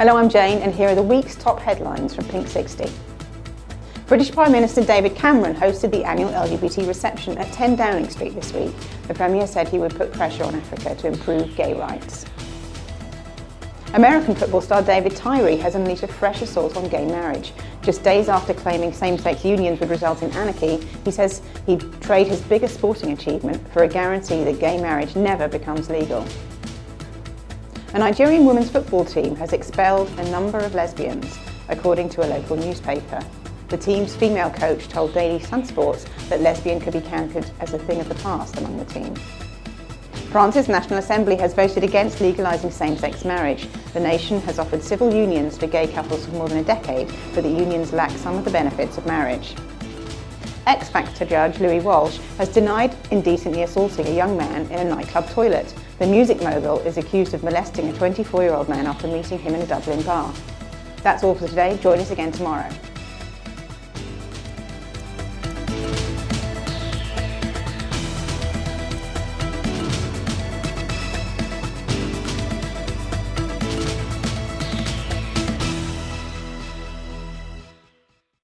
Hello, I'm Jane and here are the week's top headlines from Pink 60. British Prime Minister David Cameron hosted the annual LGBT reception at 10 Downing Street this week. The Premier said he would put pressure on Africa to improve gay rights. American football star David Tyree has unleashed a fresh assault on gay marriage. Just days after claiming same-sex unions would result in anarchy, he says he'd trade his biggest sporting achievement for a guarantee that gay marriage never becomes legal. A Nigerian women's football team has expelled a number of lesbians, according to a local newspaper. The team's female coach told Daily Sun Sports that lesbian could be counted as a thing of the past among the team. France's National Assembly has voted against legalising same-sex marriage. The nation has offered civil unions for gay couples for more than a decade, but the unions lack some of the benefits of marriage. X Factor judge Louis Walsh has denied indecently assaulting a young man in a nightclub toilet. The music mogul is accused of molesting a 24-year-old man after meeting him in a Dublin bar. That's all for today. Join us again tomorrow.